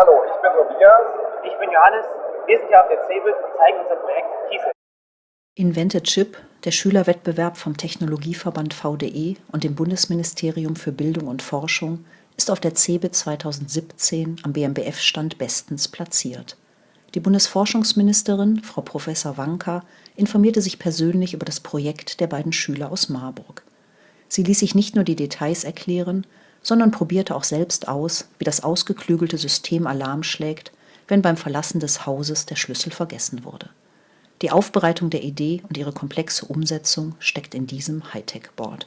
Hallo, ich bin Tobias. Ich bin Johannes. Wir sind hier auf der CeBIT und zeigen unser Projekt Kiesel. Invented Chip, der Schülerwettbewerb vom Technologieverband VDE und dem Bundesministerium für Bildung und Forschung, ist auf der CeBIT 2017 am BMBF-Stand bestens platziert. Die Bundesforschungsministerin, Frau Prof. Wanka, informierte sich persönlich über das Projekt der beiden Schüler aus Marburg. Sie ließ sich nicht nur die Details erklären, sondern probierte auch selbst aus, wie das ausgeklügelte System Alarm schlägt, wenn beim Verlassen des Hauses der Schlüssel vergessen wurde. Die Aufbereitung der Idee und ihre komplexe Umsetzung steckt in diesem Hightech-Board.